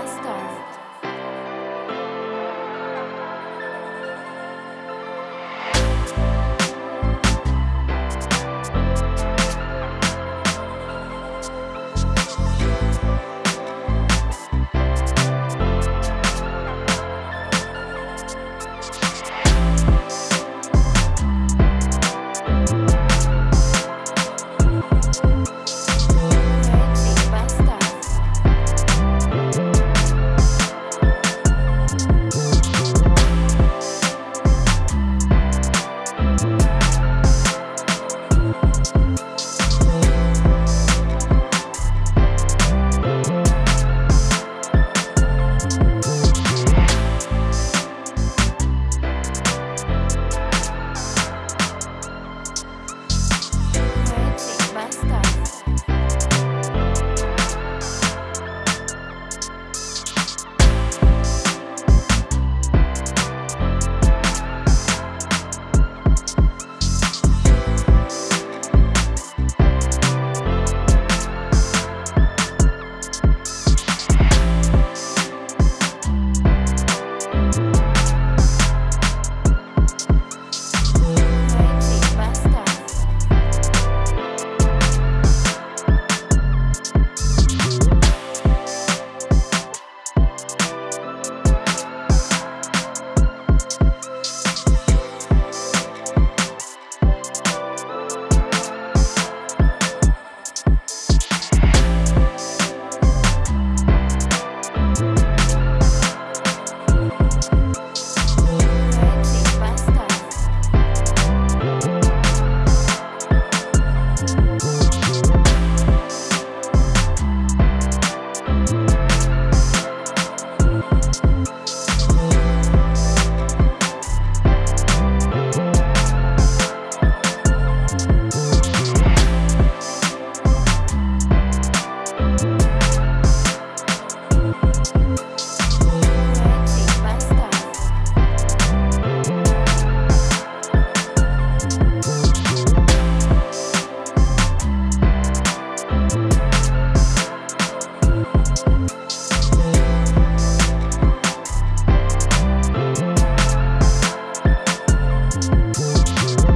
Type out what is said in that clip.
last star.